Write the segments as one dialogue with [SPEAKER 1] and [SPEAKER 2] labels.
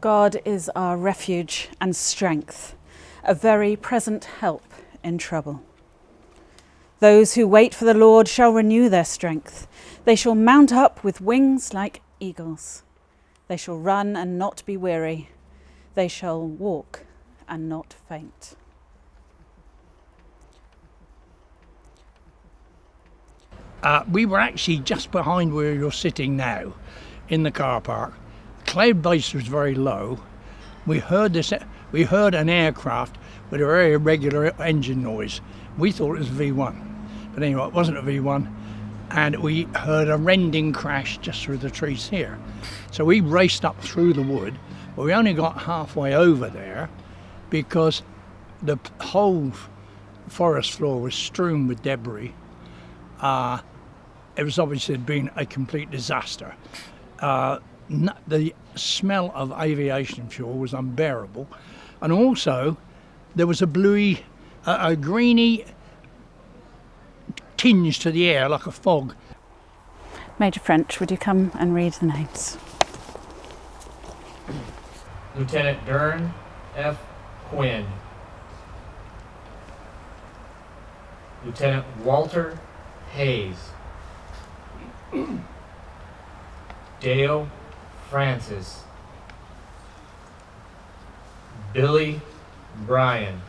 [SPEAKER 1] God is our refuge and strength, a very present help in trouble. Those who wait for the Lord shall renew their strength. They shall mount up with wings like eagles. They shall run and not be weary. They shall walk and not faint.
[SPEAKER 2] Uh, we were actually just behind where you're sitting now in the car park. Cloud base was very low. We heard this. We heard an aircraft with a very irregular engine noise. We thought it was a V1, but anyway, it wasn't a V1. And we heard a rending crash just through the trees here. So we raced up through the wood, but we only got halfway over there because the whole forest floor was strewn with debris. Uh, it was obviously been a complete disaster. Uh, the smell of aviation fuel was unbearable, and also there was a bluey, a, a greeny tinge to the air like a fog.
[SPEAKER 1] Major French, would you come and read the names?
[SPEAKER 3] Lieutenant Dern F. Quinn. Lieutenant Walter Hayes. Dale Francis. Billy Bryan.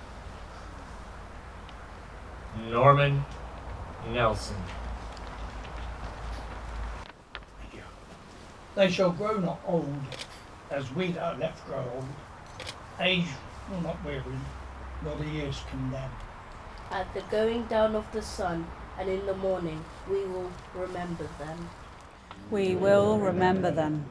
[SPEAKER 3] Norman Nelson.
[SPEAKER 2] They shall grow not old, as we that are left grow old. Age will not weary, nor the years condemn.
[SPEAKER 4] At the going down of the sun, and in the morning we will remember them.
[SPEAKER 1] We will remember them.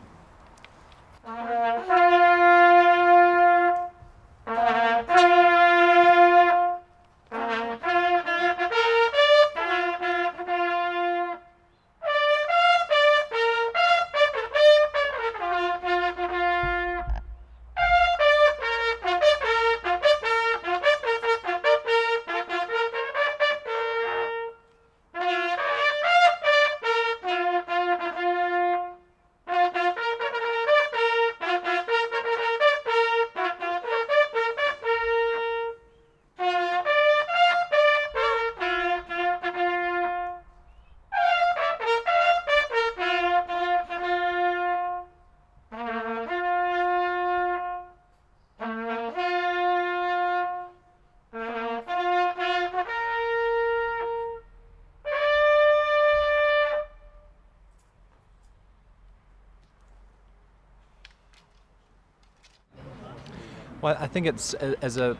[SPEAKER 5] Well, I think it's as a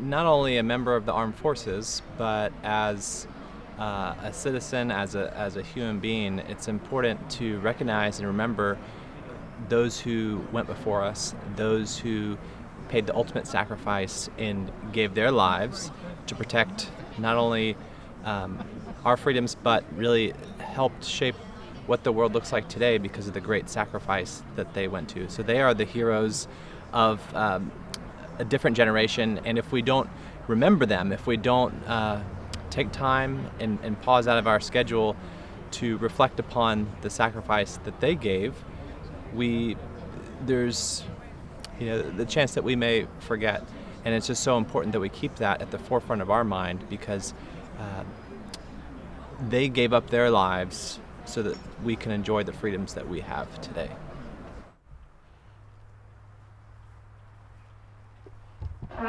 [SPEAKER 5] not only a member of the armed forces, but as uh, a citizen, as a, as a human being, it's important to recognize and remember those who went before us, those who paid the ultimate sacrifice and gave their lives to protect not only um, our freedoms, but really helped shape what the world looks like today because of the great sacrifice that they went to. So they are the heroes of um, a different generation, and if we don't remember them, if we don't uh, take time and, and pause out of our schedule to reflect upon the sacrifice that they gave, we there's you know the chance that we may forget, and it's just so important that we keep that at the forefront of our mind because uh, they gave up their lives so that we can enjoy the freedoms that we have today.
[SPEAKER 6] I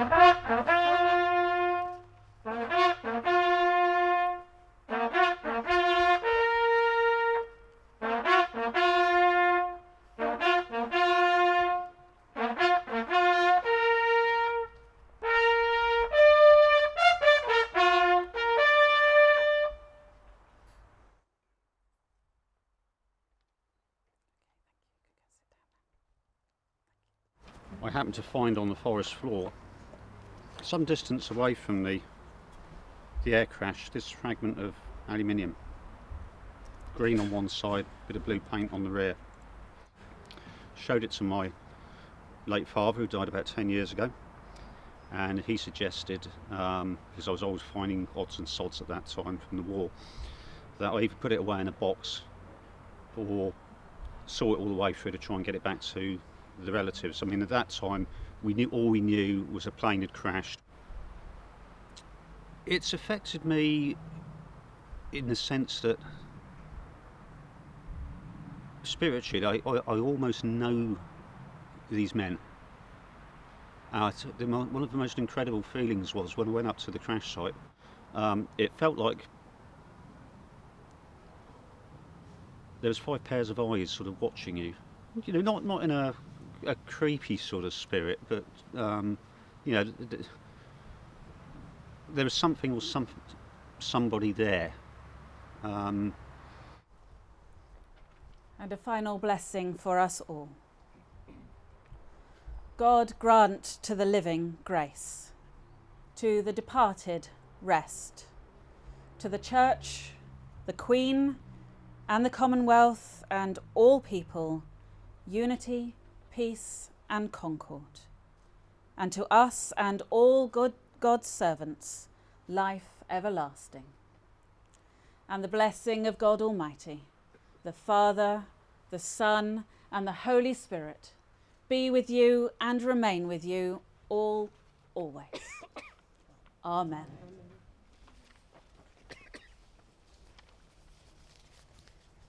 [SPEAKER 6] happened to find on the forest floor, some distance away from the, the air crash, this fragment of aluminium. Green on one side, bit of blue paint on the rear. Showed it to my late father who died about 10 years ago and he suggested, um, because I was always finding odds and sods at that time from the war, that I either put it away in a box or saw it all the way through to try and get it back to the relatives. I mean, at that time, we knew all we knew was a plane had crashed. It's affected me in the sense that spiritually, I, I, I almost know these men. Uh, one of the most incredible feelings was when I went up to the crash site. Um, it felt like there was five pairs of eyes sort of watching you. You know, not not in a, a creepy sort of spirit, but um, you know, th- th- there was something or some somebody there. Um,
[SPEAKER 1] And a final blessing for us all. God grant to the living grace, to the departed rest, to the Church, the Queen, and the Commonwealth, and all people, unity, peace, and concord. And to us and all good God's servants, life everlasting. And the blessing of God Almighty, the Father, the Son, and the Holy Spirit be with you and remain with you all always. Amen.